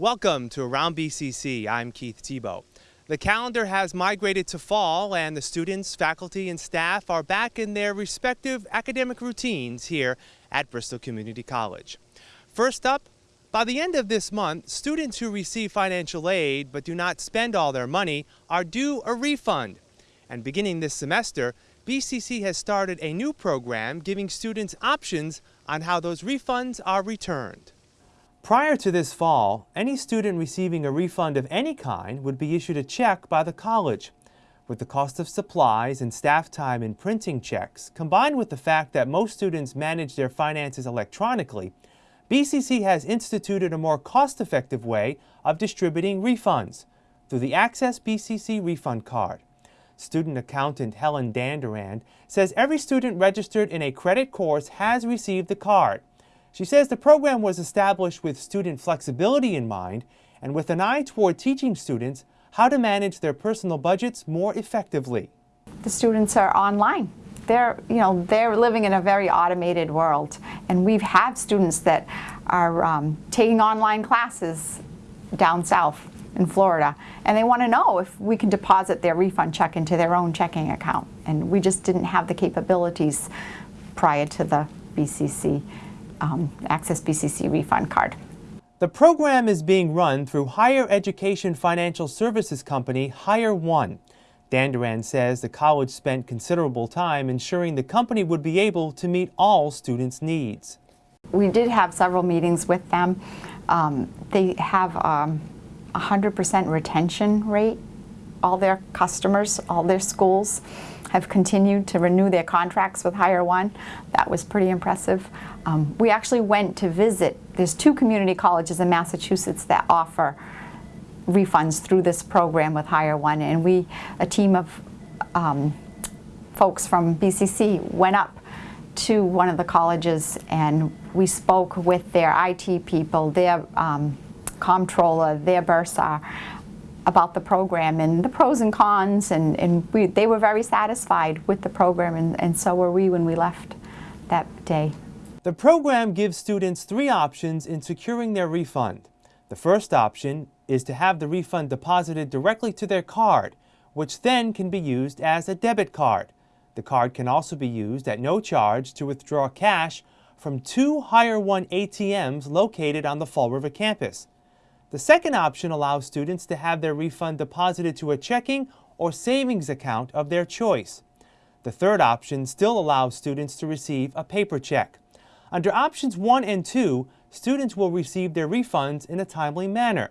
Welcome to Around BCC. I'm Keith Tebow. The calendar has migrated to fall and the students, faculty, and staff are back in their respective academic routines here at Bristol Community College. First up, by the end of this month, students who receive financial aid but do not spend all their money are due a refund. And beginning this semester, BCC has started a new program giving students options on how those refunds are returned. Prior to this fall, any student receiving a refund of any kind would be issued a check by the college. With the cost of supplies and staff time in printing checks, combined with the fact that most students manage their finances electronically, BCC has instituted a more cost-effective way of distributing refunds through the Access BCC Refund Card. Student accountant Helen Dandurand says every student registered in a credit course has received the card. She says the program was established with student flexibility in mind and with an eye toward teaching students how to manage their personal budgets more effectively. The students are online. They're, you know, they're living in a very automated world. And we have had students that are um, taking online classes down south in Florida. And they want to know if we can deposit their refund check into their own checking account. And we just didn't have the capabilities prior to the BCC um, Access BCC refund card. The program is being run through higher education financial services company Higher One. Dandurand says the college spent considerable time ensuring the company would be able to meet all students' needs. We did have several meetings with them. Um, they have um, a 100% retention rate. All their customers, all their schools have continued to renew their contracts with Higher One. That was pretty impressive. Um, we actually went to visit, there's two community colleges in Massachusetts that offer refunds through this program with Higher One and we, a team of um, folks from BCC went up to one of the colleges and we spoke with their IT people, their um, comptroller, their bursar, about the program and the pros and cons and, and we, they were very satisfied with the program and, and so were we when we left that day. The program gives students three options in securing their refund. The first option is to have the refund deposited directly to their card, which then can be used as a debit card. The card can also be used at no charge to withdraw cash from two Higher One ATMs located on the Fall River campus. The second option allows students to have their refund deposited to a checking or savings account of their choice. The third option still allows students to receive a paper check. Under options 1 and 2, students will receive their refunds in a timely manner.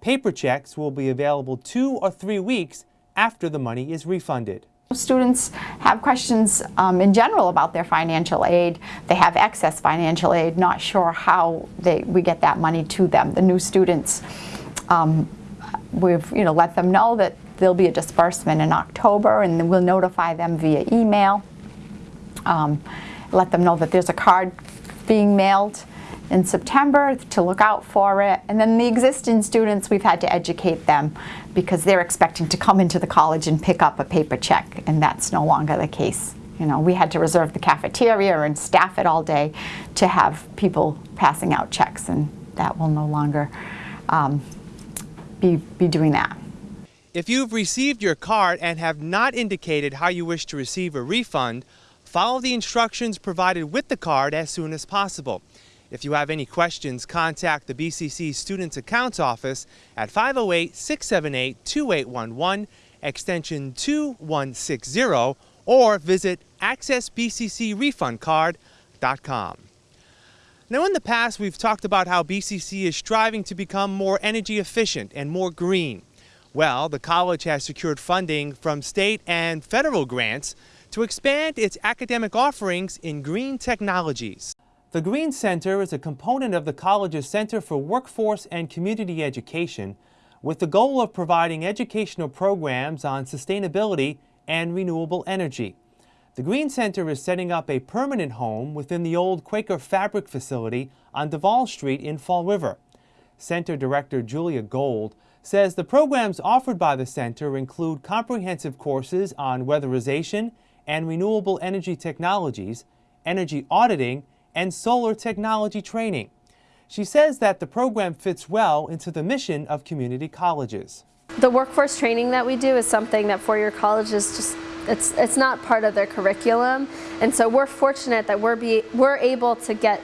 Paper checks will be available two or three weeks after the money is refunded. Students have questions um, in general about their financial aid. They have excess financial aid, not sure how they, we get that money to them. The new students, um, we've you know, let them know that there'll be a disbursement in October and we'll notify them via email. Um, let them know that there's a card being mailed in September to look out for it. And then the existing students, we've had to educate them because they're expecting to come into the college and pick up a paper check, and that's no longer the case. You know, we had to reserve the cafeteria and staff it all day to have people passing out checks, and that will no longer um, be, be doing that. If you've received your card and have not indicated how you wish to receive a refund, follow the instructions provided with the card as soon as possible. If you have any questions, contact the BCC Students Accounts Office at 508-678-2811, extension 2160, or visit accessbccrefundcard.com. Now in the past we've talked about how BCC is striving to become more energy efficient and more green. Well, the college has secured funding from state and federal grants to expand its academic offerings in green technologies. The Green Center is a component of the college's Center for Workforce and Community Education with the goal of providing educational programs on sustainability and renewable energy. The Green Center is setting up a permanent home within the old Quaker Fabric facility on Duval Street in Fall River. Center Director Julia Gold says the programs offered by the center include comprehensive courses on weatherization and renewable energy technologies, energy auditing, and solar technology training. She says that the program fits well into the mission of community colleges. The workforce training that we do is something that four-year colleges just it's it's not part of their curriculum, and so we're fortunate that we're be we're able to get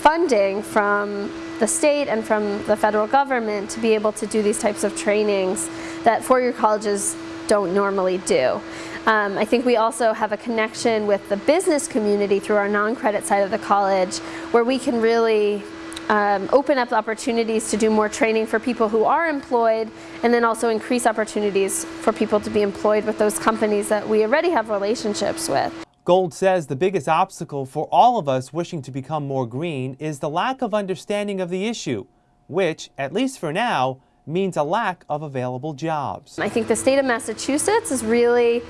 funding from the state and from the federal government to be able to do these types of trainings that four-year colleges don't normally do. Um, I think we also have a connection with the business community through our non-credit side of the college where we can really um, open up opportunities to do more training for people who are employed and then also increase opportunities for people to be employed with those companies that we already have relationships with. Gold says the biggest obstacle for all of us wishing to become more green is the lack of understanding of the issue, which, at least for now, means a lack of available jobs. I think the state of Massachusetts is really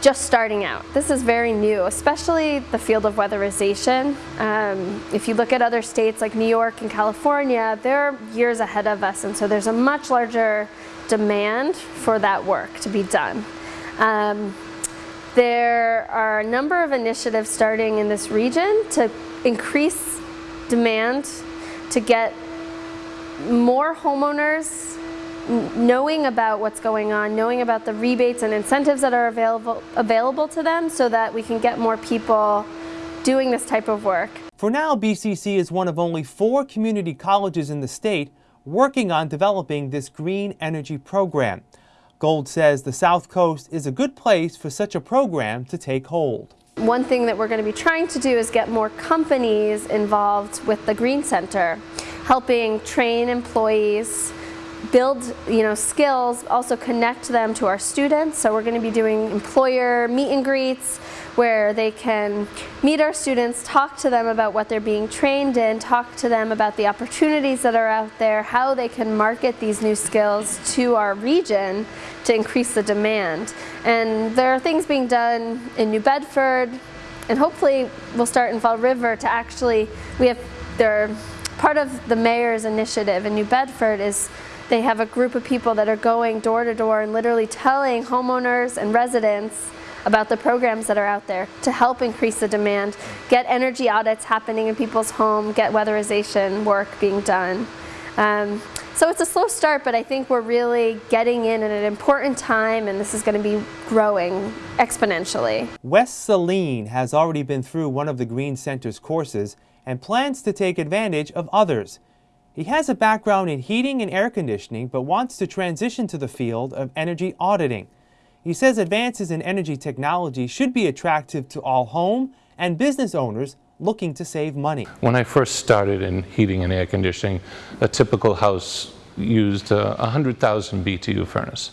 just starting out. This is very new, especially the field of weatherization. Um, if you look at other states like New York and California, they're years ahead of us and so there's a much larger demand for that work to be done. Um, there are a number of initiatives starting in this region to increase demand to get more homeowners knowing about what's going on, knowing about the rebates and incentives that are available, available to them so that we can get more people doing this type of work. For now, BCC is one of only four community colleges in the state working on developing this green energy program. Gold says the South Coast is a good place for such a program to take hold. One thing that we're going to be trying to do is get more companies involved with the Green Center, helping train employees build you know skills also connect them to our students. So we're going to be doing employer meet and greets where they can meet our students talk to them about what they're being trained in talk to them about the opportunities that are out there how they can market these new skills to our region to increase the demand. And there are things being done in New Bedford and hopefully we'll start in Fall River to actually we have there part of the mayor's initiative in New Bedford is they have a group of people that are going door to door and literally telling homeowners and residents about the programs that are out there to help increase the demand, get energy audits happening in people's home, get weatherization work being done. Um, so it's a slow start, but I think we're really getting in at an important time and this is going to be growing exponentially. Wes Saline has already been through one of the Green Center's courses and plans to take advantage of others. He has a background in heating and air conditioning, but wants to transition to the field of energy auditing. He says advances in energy technology should be attractive to all home and business owners looking to save money. When I first started in heating and air conditioning, a typical house used a 100,000 BTU furnace.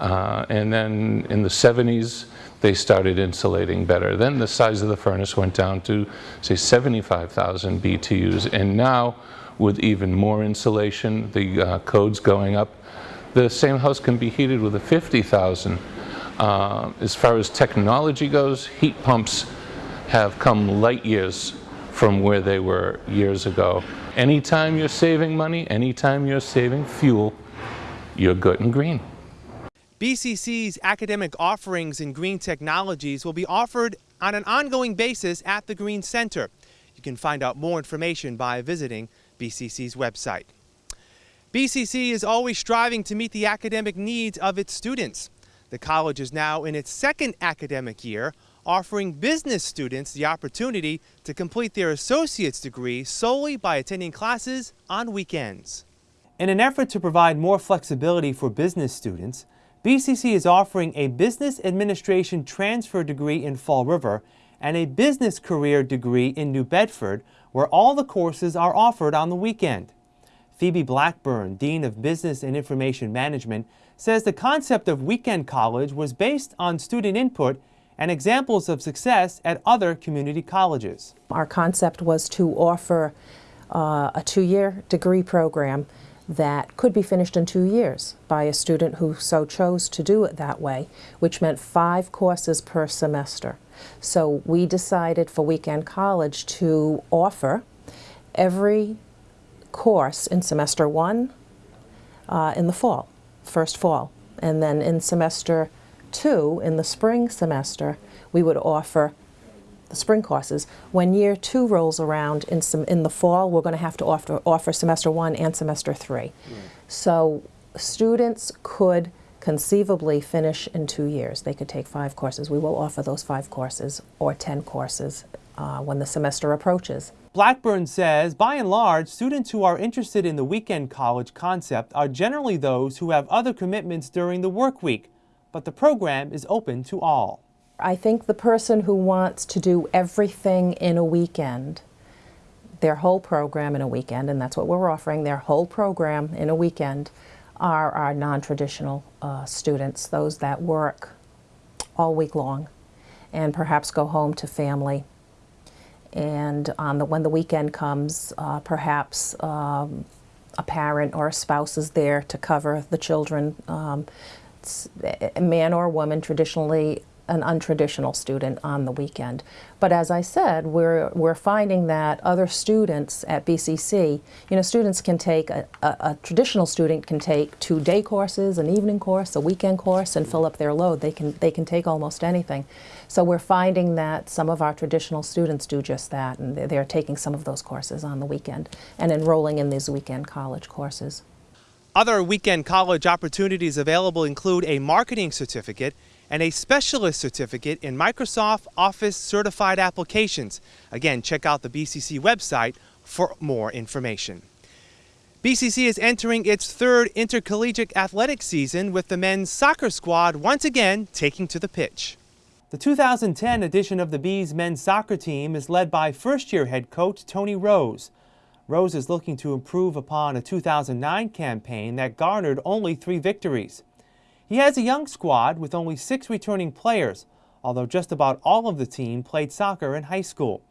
Uh, and then in the 70s, they started insulating better. Then the size of the furnace went down to, say, 75,000 BTUs. And now with even more insulation, the uh, codes going up. The same house can be heated with a 50,000. Uh, as far as technology goes, heat pumps have come light years from where they were years ago. Anytime you're saving money, anytime you're saving fuel, you're good and green. BCC's academic offerings in green technologies will be offered on an ongoing basis at the Green Center. You can find out more information by visiting BCC's website. BCC is always striving to meet the academic needs of its students. The college is now in its second academic year, offering business students the opportunity to complete their associate's degree solely by attending classes on weekends. In an effort to provide more flexibility for business students, BCC is offering a Business Administration transfer degree in Fall River and a business career degree in New Bedford, where all the courses are offered on the weekend. Phoebe Blackburn, Dean of Business and Information Management, says the concept of weekend college was based on student input and examples of success at other community colleges. Our concept was to offer uh, a two-year degree program that could be finished in two years by a student who so chose to do it that way, which meant five courses per semester. So we decided for Weekend College to offer every course in semester one uh, in the fall, first fall. And then in semester two, in the spring semester, we would offer the spring courses. When year two rolls around in some in the fall, we're going to have to offer offer semester one and semester three. So students could conceivably finish in two years. They could take five courses. We will offer those five courses or 10 courses uh, when the semester approaches. Blackburn says, by and large, students who are interested in the weekend college concept are generally those who have other commitments during the work week, but the program is open to all. I think the person who wants to do everything in a weekend, their whole program in a weekend, and that's what we're offering, their whole program in a weekend, are our non-traditional uh, students, those that work all week long and perhaps go home to family. And on the, when the weekend comes, uh, perhaps um, a parent or a spouse is there to cover the children. Um, a man or woman, traditionally an untraditional student on the weekend. But as I said, we're, we're finding that other students at BCC, you know, students can take, a, a, a, traditional student can take two day courses, an evening course, a weekend course, and fill up their load. They can, they can take almost anything. So we're finding that some of our traditional students do just that, and they're, they're taking some of those courses on the weekend and enrolling in these weekend college courses. Other weekend college opportunities available include a marketing certificate and a specialist certificate in Microsoft Office certified applications. Again, check out the BCC website for more information. BCC is entering its third intercollegiate athletic season with the men's soccer squad once again taking to the pitch. The 2010 edition of the Bees men's soccer team is led by first-year head coach Tony Rose. Rose is looking to improve upon a 2009 campaign that garnered only three victories. He has a young squad with only six returning players, although just about all of the team played soccer in high school.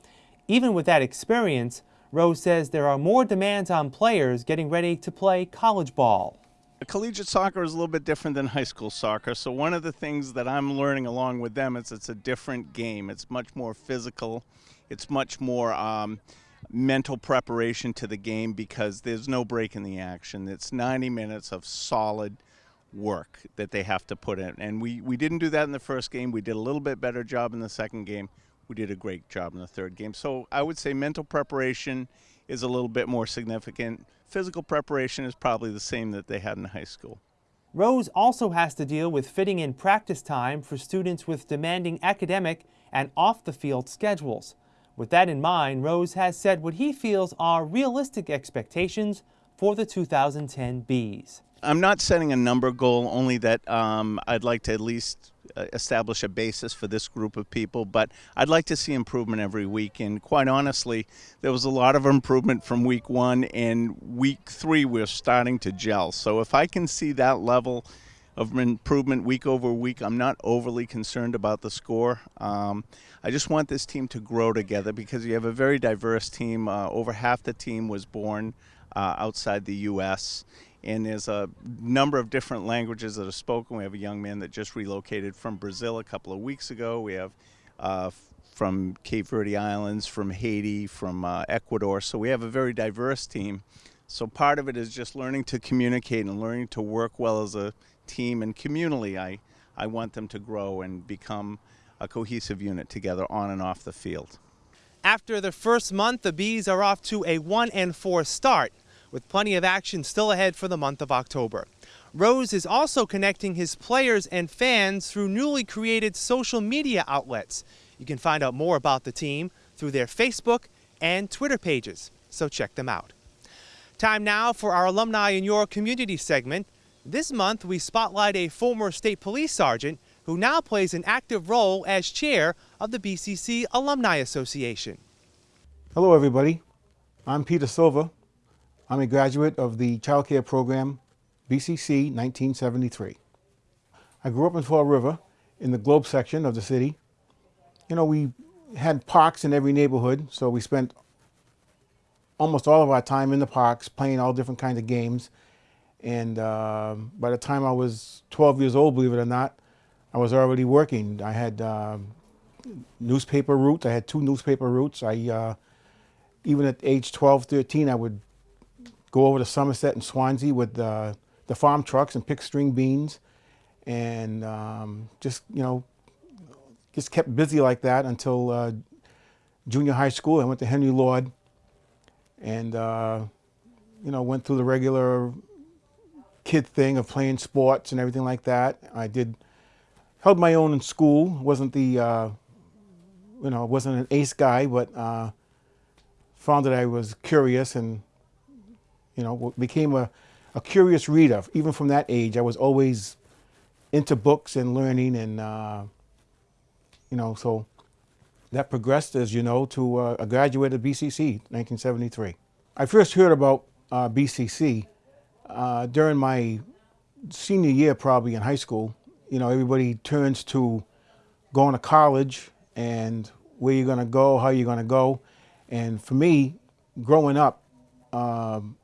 Even with that experience, Rose says there are more demands on players getting ready to play college ball. Collegiate soccer is a little bit different than high school soccer. So one of the things that I'm learning along with them is it's a different game. It's much more physical. It's much more um, mental preparation to the game because there's no break in the action. It's 90 minutes of solid work that they have to put in. And we, we didn't do that in the first game. We did a little bit better job in the second game. We did a great job in the third game. So I would say mental preparation is a little bit more significant. Physical preparation is probably the same that they had in high school. Rose also has to deal with fitting in practice time for students with demanding academic and off the field schedules. With that in mind, Rose has set what he feels are realistic expectations for the 2010 Bees. I'm not setting a number goal, only that um, I'd like to at least uh, establish a basis for this group of people, but I'd like to see improvement every week. And quite honestly, there was a lot of improvement from week one, and week three we're starting to gel. So if I can see that level of improvement week over week, I'm not overly concerned about the score. Um, I just want this team to grow together because you have a very diverse team. Uh, over half the team was born uh, outside the U.S and there's a number of different languages that are spoken. We have a young man that just relocated from Brazil a couple of weeks ago. We have uh, from Cape Verde Islands, from Haiti, from uh, Ecuador. So we have a very diverse team. So part of it is just learning to communicate and learning to work well as a team and communally. I, I want them to grow and become a cohesive unit together on and off the field. After the first month, the Bees are off to a 1 and 4 start with plenty of action still ahead for the month of October. Rose is also connecting his players and fans through newly created social media outlets. You can find out more about the team through their Facebook and Twitter pages, so check them out. Time now for our Alumni in Your Community segment. This month, we spotlight a former state police sergeant who now plays an active role as chair of the BCC Alumni Association. Hello, everybody. I'm Peter Silva, I'm a graduate of the Child Care Program, BCC 1973. I grew up in Fall River in the Globe section of the city. You know, we had parks in every neighborhood, so we spent almost all of our time in the parks playing all different kinds of games. And uh, by the time I was 12 years old, believe it or not, I was already working. I had uh, newspaper routes. I had two newspaper routes. I, uh, even at age 12, 13, I would go over to Somerset and Swansea with the, the farm trucks and pick string beans and um, just, you know, just kept busy like that until uh, junior high school. I went to Henry Lord and, uh, you know, went through the regular kid thing of playing sports and everything like that. I did, held my own in school. Wasn't the, uh, you know, wasn't an ace guy, but uh, found that I was curious and, you know, became a, a curious reader. Even from that age, I was always into books and learning and, uh, you know, so that progressed, as you know, to uh, a graduate of BCC, 1973. I first heard about uh, BCC uh, during my senior year, probably in high school. You know, everybody turns to going to college and where you're going to go, how you're going to go. And for me, growing up, um,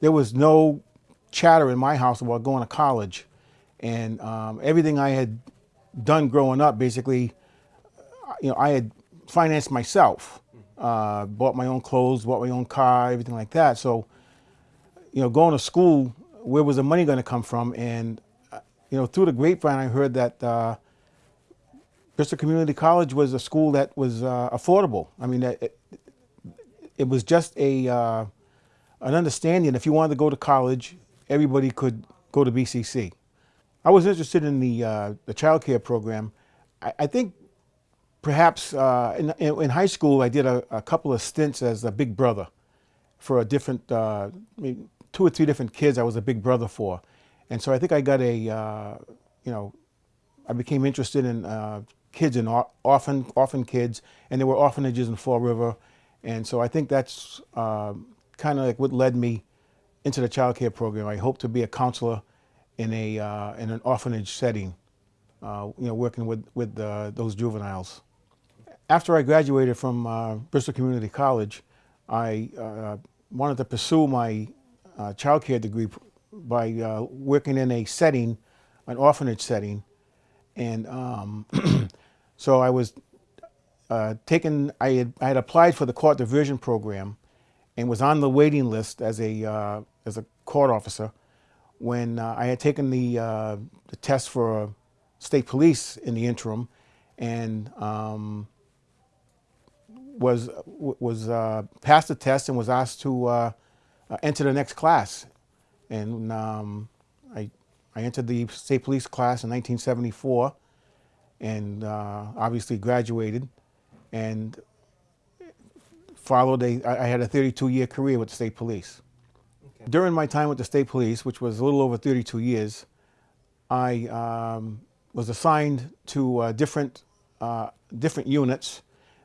there was no chatter in my house about going to college. And um, everything I had done growing up, basically, you know, I had financed myself, uh, bought my own clothes, bought my own car, everything like that. So, you know, going to school, where was the money going to come from? And, uh, you know, through the grapevine, I heard that uh, Bristol Community College was a school that was uh, affordable. I mean, it, it was just a uh, an understanding. If you wanted to go to college, everybody could go to BCC. I was interested in the uh, the child care program. I, I think perhaps uh, in, in, high school I did a, a, couple of stints as a big brother for a different, uh, two or three different kids I was a big brother for. And so I think I got a, uh, you know, I became interested in uh, kids and orphan, orphan kids, and there were orphanages in Fall River. And so I think that's uh, kind of like what led me into the child care program. I hope to be a counselor in, a, uh, in an orphanage setting, you know, working with, with those juveniles. After I graduated from uh, Bristol Community College, I uh, wanted to pursue my uh, child care degree by uh, working in a setting, an orphanage setting. And um, so I was uh, taken, I had, I had applied for the court diversion program and was on the waiting list as a, uh, as a court officer when uh, I had taken the, uh, the test for state police in the interim and um, was was uh, passed the test and was asked to enter the next class, and um, I I entered the state police class in 1974, and uh, obviously graduated, and followed a I had a 32 year career with the state police. Okay. During my time with the state police, which was a little over 32 years, I um, was assigned to uh, different uh, different units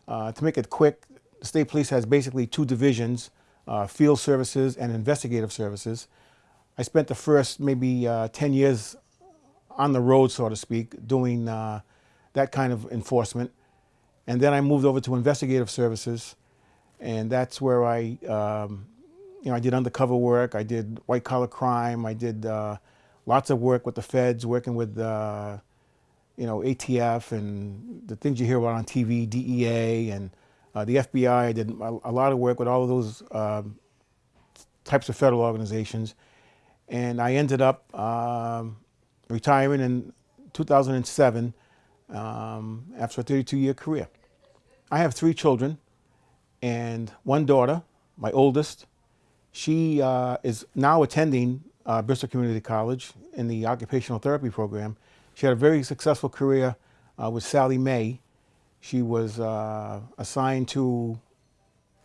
uh, to make it quick, the state police has basically two divisions, uh, field services and investigative services. I spent the first maybe uh, 10 years on the road, so to speak, doing uh, that kind of enforcement. And then I moved over to investigative services, and that's where I, um, you know, I did undercover work, I did white collar crime, I did uh, lots of work with the feds, working with uh, you know, ATF and the things you hear about on TV, DEA and uh, the FBI. I did a, lot of work with all of those um, types of federal organizations. And I ended up um, retiring in 2007 um, after a 32 year career. I have three children and one daughter, my oldest. She uh, is now attending uh, Bristol Community College in the occupational therapy program. She had a very successful career uh, with Sallie Mae. She was uh, assigned to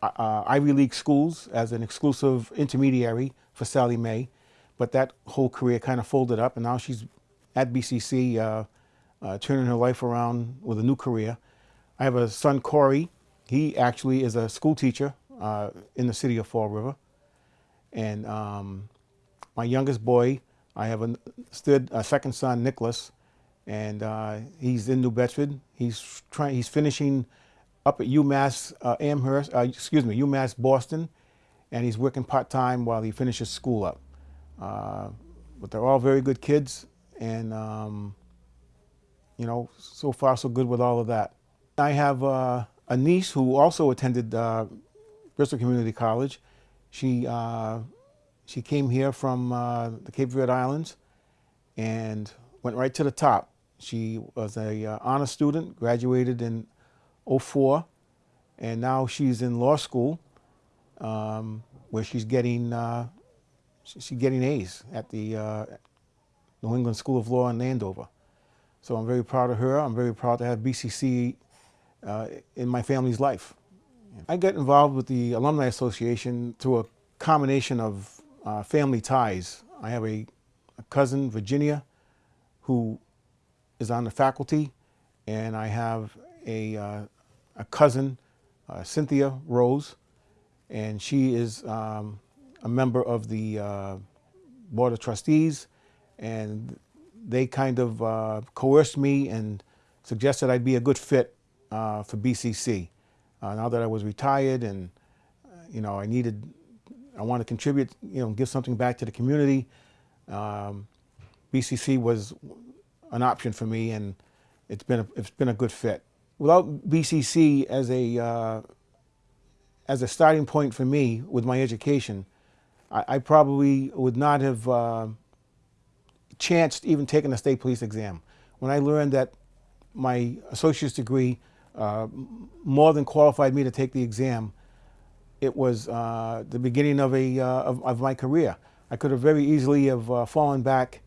uh, uh Ivy League schools as an exclusive intermediary for Sallie Mae, but that whole career kind of folded up, and now she's at BCC, uh, uh, turning her life around with a new career. I have a son, Corey. He actually is a school teacher in the city of Fall River. And um, my youngest boy, I have a, a second son, Nicholas and uh, he's in New Bedford. He's trying. He's finishing up at UMass uh, Amherst. Uh, excuse me, UMass Boston, and he's working part time while he finishes school up. Uh, but they're all very good kids, and um, you know, so far so good with all of that. I have uh, a niece who also attended uh, Bristol Community College. She she came here from the Cape Verde Islands, and went right to the top. She was a uh, honor student, graduated in 04, and now she's in law school, um, where she's getting uh, sh- she's getting A's at the uh, New England School of Law in Andover. So I'm very proud of her. I'm very proud to have BCC uh, in my family's life. I got involved with the Alumni Association through a combination of uh, family ties. I have a, a cousin, Virginia, who is on the faculty, and I have a, uh, a cousin, uh, Cynthia Rose, and she is um, a member of the uh, Board of Trustees, and they kind of uh, coerced me and suggested I'd be a good fit uh, for BCC. Uh, now that I was retired and, uh, you know, I needed, I want to contribute, you know, give something back to the community. Um, BCC was an option for me, and it's been a, it's been a good fit. Without BCC as a uh, as a starting point for me with my education, I, I probably would not have uh, chanced even taking a state police exam. When I learned that my associate's degree uh, more than qualified me to take the exam, it was uh, the beginning of a uh, of, of, my career. I could have very easily have uh, fallen back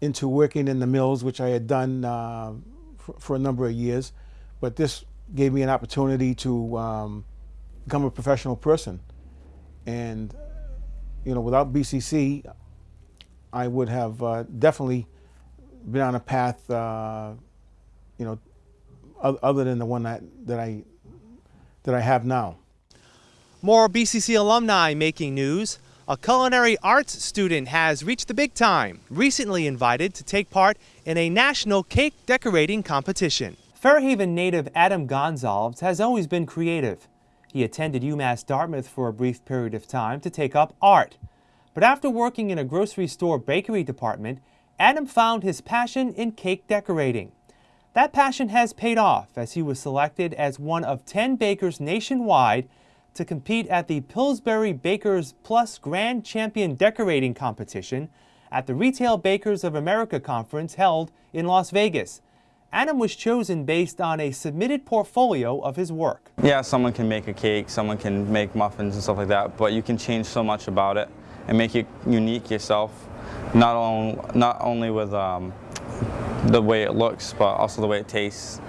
into working in the mills, which I had done uh, for, for, a number of years, but this gave me an opportunity to um, become a professional person. And you know, without BCC, I would have uh, definitely been on a path, uh, you know, other than the one that, that I that I have now. More BCC alumni making news. A culinary arts student has reached the big time, recently invited to take part in a national cake decorating competition. Fairhaven native Adam Gonzalez has always been creative. He attended UMass Dartmouth for a brief period of time to take up art. But after working in a grocery store bakery department, Adam found his passion in cake decorating. That passion has paid off as he was selected as one of 10 bakers nationwide to compete at the Pillsbury Bakers Plus Grand Champion Decorating Competition at the Retail Bakers of America conference held in Las Vegas. Adam was chosen based on a submitted portfolio of his work. Yeah, someone can make a cake, someone can make muffins and stuff like that, but you can change so much about it and make it unique yourself, not, on, not only with um, the way it looks, but also the way it tastes.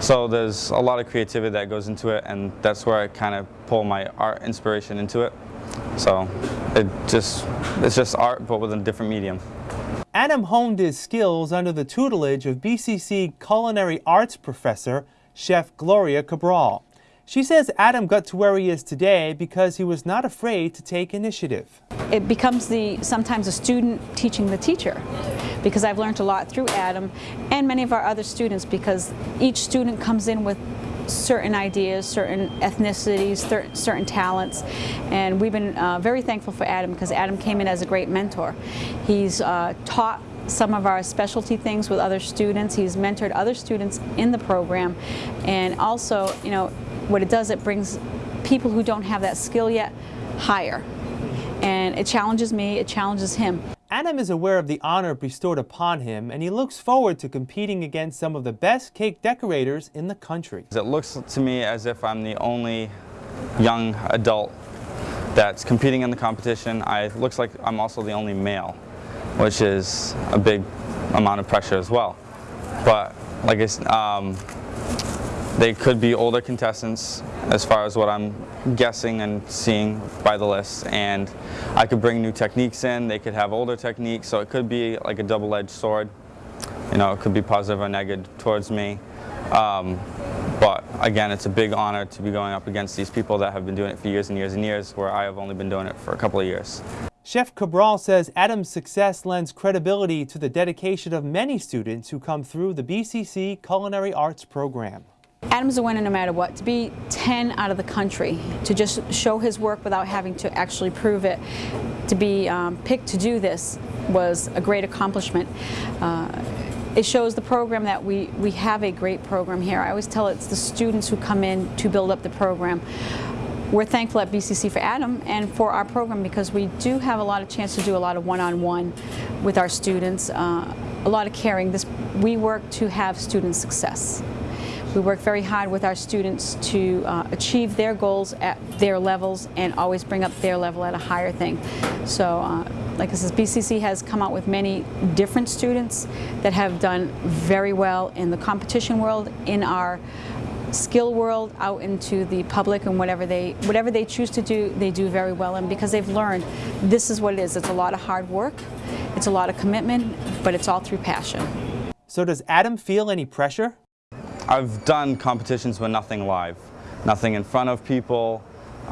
So there's a lot of creativity that goes into it, and that's where I kind of pull my art inspiration into it. So it just, it's just art, but with a different medium. Adam honed his skills under the tutelage of BCC culinary arts professor, Chef Gloria Cabral. She says Adam got to where he is today because he was not afraid to take initiative. It becomes the sometimes a student teaching the teacher because I've learned a lot through Adam and many of our other students because each student comes in with certain ideas, certain ethnicities, certain talents, and we've been uh, very thankful for Adam because Adam came in as a great mentor. He's uh, taught some of our specialty things with other students. He's mentored other students in the program, and also, you know, what it does, it brings people who don't have that skill yet higher. And it challenges me, it challenges him. Adam is aware of the honor bestowed upon him, and he looks forward to competing against some of the best cake decorators in the country. It looks to me as if I'm the only young adult that's competing in the competition. I, it looks like I'm also the only male, which is a big amount of pressure as well. But like I, um, they could be older contestants as far as what I'm guessing and seeing by the list and I could bring new techniques in, they could have older techniques so it could be like a double-edged sword. You know, it could be positive or negative towards me. Um, but again, it's a big honor to be going up against these people that have been doing it for years and years and years where I have only been doing it for a couple of years. Chef Cabral says Adam's success lends credibility to the dedication of many students who come through the BCC Culinary Arts program. Adam's a winner no matter what. To be 10 out of the country, to just show his work without having to actually prove it, to be um, picked to do this was a great accomplishment. Uh, it shows the program that we, we have a great program here. I always tell it's the students who come in to build up the program. We're thankful at BCC for Adam and for our program because we do have a lot of chance to do a lot of one-on-one -on -one with our students, uh, a lot of caring. This, we work to have student success We work very hard with our students to uh, achieve their goals at their levels and always bring up their level at a higher thing. So, uh, like I said, BCC has come out with many different students that have done very well in the competition world, in our skill world out into the public and whatever they whatever they choose to do they do very well and because they've learned this is what it is it's a lot of hard work it's a lot of commitment but it's all through passion So does Adam feel any pressure? I've done competitions with nothing live, nothing in front of people.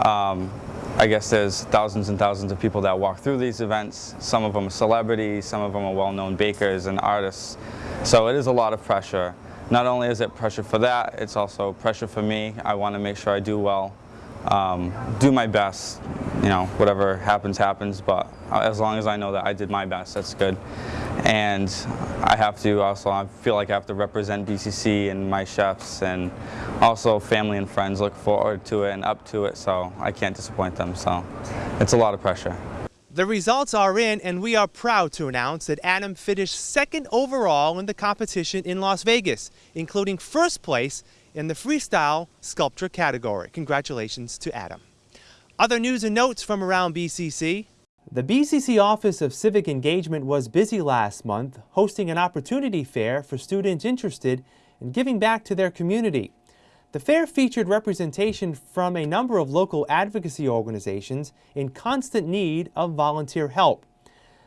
Um, I guess there's thousands and thousands of people that walk through these events. Some of them are celebrities, some of them are well-known bakers and artists. So it is a lot of pressure. Not only is it pressure for that, it's also pressure for me. I want to make sure I do well, um, do my best. You know, whatever happens, happens. But as long as I know that I did my best, that's good. And I have to also, I feel like I have to represent BCC and my chefs and also family and friends look forward to it and up to it, so I can't disappoint them. So it's a lot of pressure. The results are in, and we are proud to announce that Adam finished second overall in the competition in Las Vegas, including first place in the freestyle sculpture category. Congratulations to Adam. Other news and notes from around BCC. The BCC Office of Civic Engagement was busy last month hosting an opportunity fair for students interested in giving back to their community. The fair featured representation from a number of local advocacy organizations in constant need of volunteer help.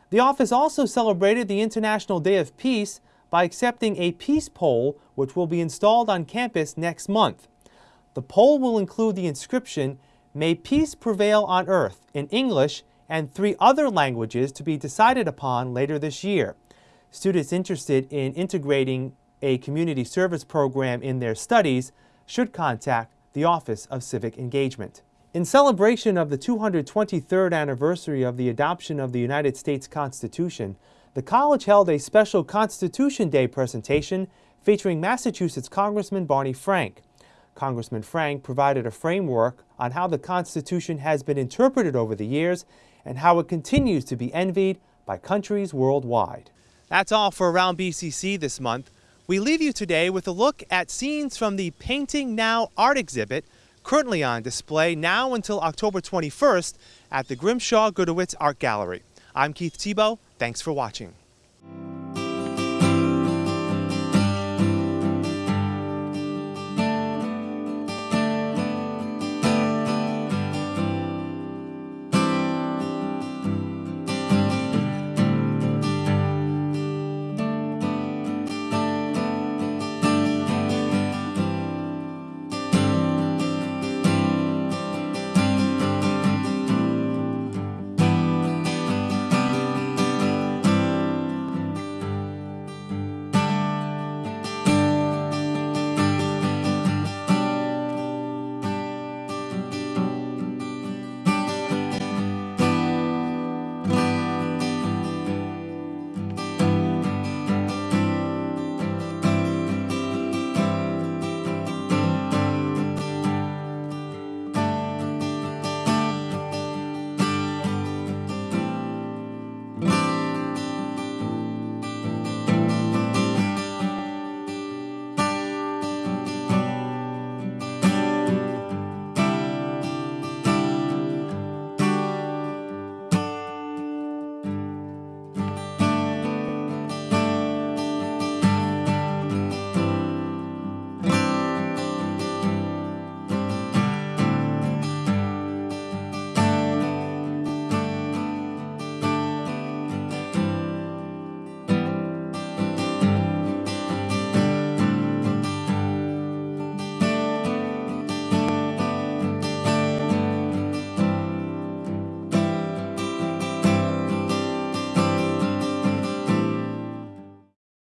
The office also celebrated the International Day of Peace by accepting a peace pole which will be installed on campus next month. The pole will include the inscription, May peace prevail on earth in English and three other languages to be decided upon later this year. Students interested in integrating a community service program in their studies should contact the Office of Civic Engagement. In celebration of the 223rd anniversary of the adoption of the United States Constitution, the college held a special Constitution Day presentation featuring Massachusetts Congressman Barney Frank. Congressman Frank provided a framework on how the Constitution has been interpreted over the years and how it continues to be envied by countries worldwide. That's all for Around BCC this month. We leave you today with a look at scenes from the Painting Now art exhibit currently on display now until October 21st at the Grimshaw Gudewicz Art Gallery. I'm Keith Tebow. Thanks for watching.